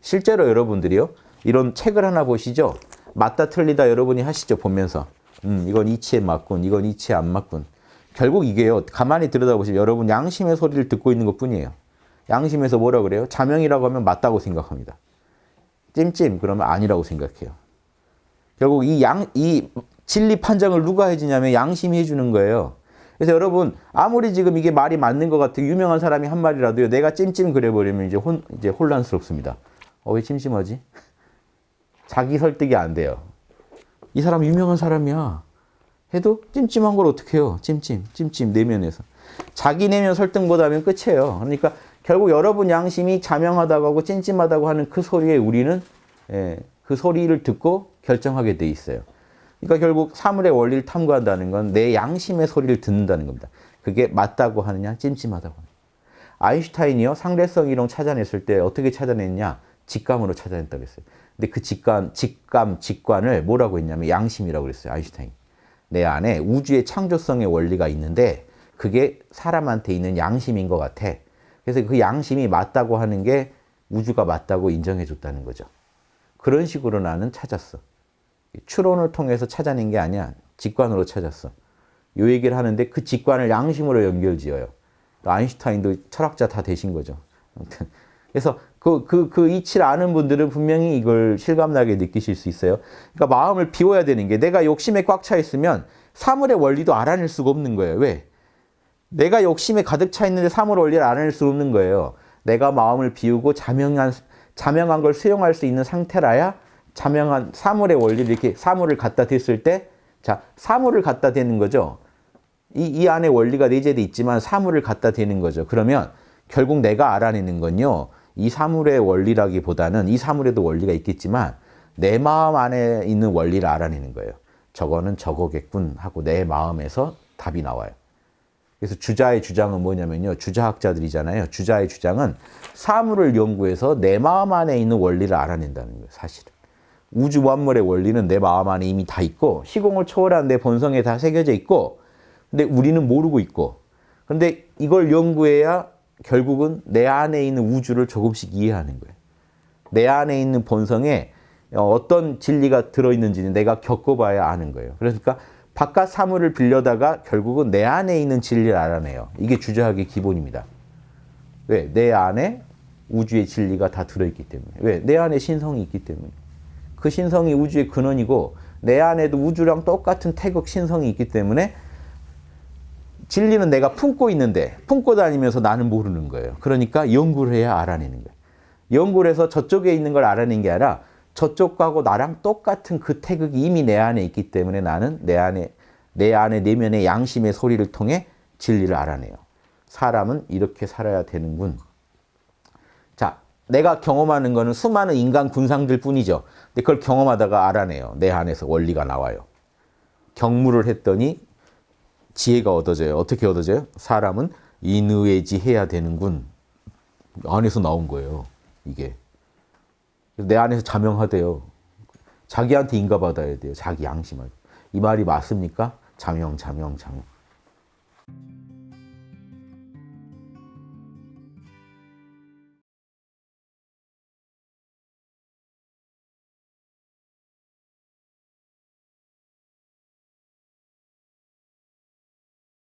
실제로 여러분들이요. 이런 책을 하나 보시죠. 맞다 틀리다 여러분이 하시죠. 보면서. 음, 이건 이치에 맞군. 이건 이치에 안 맞군. 결국 이게요. 가만히 들여다보시면 여러분 양심의 소리를 듣고 있는 것 뿐이에요. 양심에서 뭐라 그래요? 자명이라고 하면 맞다고 생각합니다. 찜찜 그러면 아니라고 생각해요. 결국 이 양, 이 진리 판정을 누가 해주냐면 양심이 해주는 거예요. 그래서 여러분 아무리 지금 이게 말이 맞는 것 같아요. 유명한 사람이 한 말이라도요. 내가 찜찜 그래버리면 이제 혼 이제 혼란스럽습니다. 어왜 찜찜하지? 자기 설득이 안 돼요. 이 사람 유명한 사람이야. 해도 찜찜한 걸 어떻게 해요? 찜찜, 찜찜 내면에서. 자기 내면 설득 못하면 끝이에요. 그러니까 결국 여러분 양심이 자명하다고 하고 찜찜하다고 하는 그 소리에 우리는 예, 그 소리를 듣고 결정하게 돼 있어요. 그러니까 결국 사물의 원리를 탐구한다는 건 내 양심의 소리를 듣는다는 겁니다. 그게 맞다고 하느냐, 찜찜하다고 하느냐. 아인슈타인이요, 상대성 이론 찾아냈을 때 어떻게 찾아냈냐? 직감으로 찾아냈다고 했어요. 근데 그 직감, 직감, 직관을 뭐라고 했냐면 양심이라고 그랬어요, 아인슈타인. 내 안에 우주의 창조성의 원리가 있는데 그게 사람한테 있는 양심인 것 같아. 그래서 그 양심이 맞다고 하는 게 우주가 맞다고 인정해 줬다는 거죠. 그런 식으로 나는 찾았어. 추론을 통해서 찾아낸 게 아니야. 직관으로 찾았어. 요 얘기를 하는데 그 직관을 양심으로 연결지어요. 아인슈타인도 철학자 다 되신 거죠. 아무튼 그래서 그, 그, 그 이치를 아는 분들은 분명히 이걸 실감나게 느끼실 수 있어요. 그러니까 마음을 비워야 되는 게 내가 욕심에 꽉 차 있으면 사물의 원리도 알아낼 수가 없는 거예요. 왜? 내가 욕심에 가득 차 있는데 사물 원리를 알아낼 수 없는 거예요. 내가 마음을 비우고 자명한, 자명한 걸 수용할 수 있는 상태라야 자명한 사물의 원리를 이렇게 사물을 갖다 댔을 때, 자, 사물을 갖다 대는 거죠. 이, 이 안에 원리가 내재돼 있지만 사물을 갖다 대는 거죠. 그러면 결국 내가 알아내는 건요. 이 사물의 원리라기보다는 이 사물에도 원리가 있겠지만 내 마음 안에 있는 원리를 알아내는 거예요. 저거는 저거겠군 하고 내 마음에서 답이 나와요. 그래서 주자의 주장은 뭐냐면요. 주자학자들이잖아요. 주자의 주장은 사물을 연구해서 내 마음 안에 있는 원리를 알아낸다는 거예요. 사실은. 우주 만물의 원리는 내 마음 안에 이미 다 있고 시공을 초월한 내 본성에 다 새겨져 있고 근데 우리는 모르고 있고 근데 이걸 연구해야 결국은 내 안에 있는 우주를 조금씩 이해하는 거예요. 내 안에 있는 본성에 어떤 진리가 들어있는지는 내가 겪어봐야 아는 거예요. 그러니까 바깥 사물을 빌려다가 결국은 내 안에 있는 진리를 알아내요. 이게 주자학의 기본입니다. 왜? 내 안에 우주의 진리가 다 들어있기 때문에. 왜? 내 안에 신성이 있기 때문에. 그 신성이 우주의 근원이고 내 안에도 우주랑 똑같은 태극 신성이 있기 때문에 진리는 내가 품고 있는데 품고 다니면서 나는 모르는 거예요. 그러니까 연구를 해야 알아내는 거예요. 연구를 해서 저쪽에 있는 걸 알아낸 게 아니라 저쪽하고 나랑 똑같은 그 태극이 이미 내 안에 있기 때문에 나는 내 안에 내 안에 내면의 양심의 소리를 통해 진리를 알아내요. 사람은 이렇게 살아야 되는군. 자, 내가 경험하는 거는 수많은 인간 군상들 뿐이죠. 근데 그걸 경험하다가 알아내요. 내 안에서 원리가 나와요. 경무를 했더니 지혜가 얻어져요. 어떻게 얻어져요? 사람은 인의지해야 되는군. 안에서 나온 거예요. 이게. 내 안에서 자명하대요. 자기한테 인가받아야 돼요. 자기 양심을. 이 말이 맞습니까? 자명, 자명, 자명.